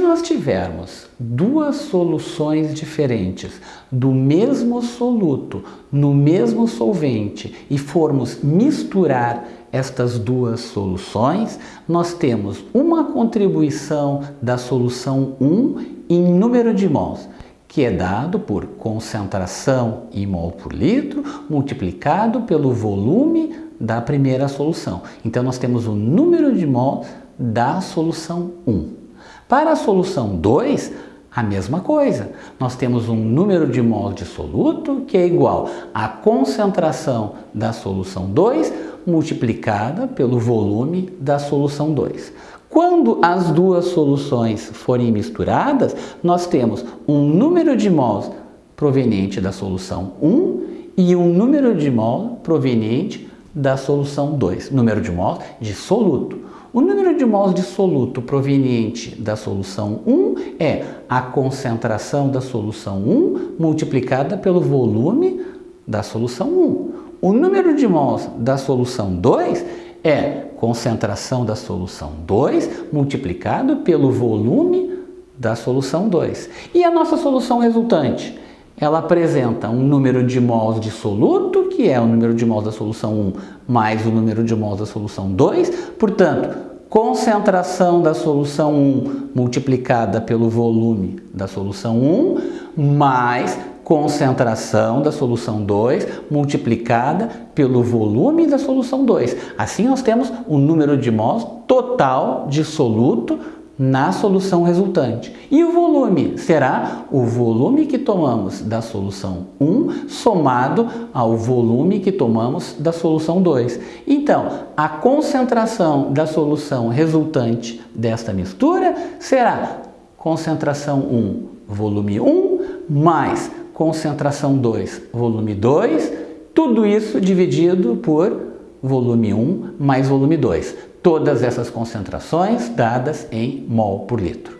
nós tivermos duas soluções diferentes do mesmo soluto no mesmo solvente e formos misturar estas duas soluções, nós temos uma contribuição da solução 1 em número de mols, que é dado por concentração em mol por litro multiplicado pelo volume da primeira solução. Então nós temos o número de mols da solução 1. Para a solução 2, a mesma coisa. Nós temos um número de mols de soluto que é igual à concentração da solução 2 multiplicada pelo volume da solução 2. Quando as duas soluções forem misturadas, nós temos um número de mols proveniente da solução 1 e um número de mol proveniente da solução 2, número de mols de soluto. O número de mols de soluto proveniente da solução 1 é a concentração da solução 1 multiplicada pelo volume da solução 1. O número de mols da solução 2 é concentração da solução 2 multiplicado pelo volume da solução 2. E a nossa solução resultante? Ela apresenta um número de mols de soluto, que é o número de mols da solução 1 mais o número de mols da solução 2. Portanto, concentração da solução 1 multiplicada pelo volume da solução 1 mais concentração da solução 2 multiplicada pelo volume da solução 2. Assim nós temos o número de mols total de soluto na solução resultante. E o volume será o volume que tomamos da solução 1 somado ao volume que tomamos da solução 2. Então, a concentração da solução resultante desta mistura será concentração 1, volume 1, mais concentração 2, volume 2, tudo isso dividido por volume 1 mais volume 2 todas essas concentrações dadas em mol por litro.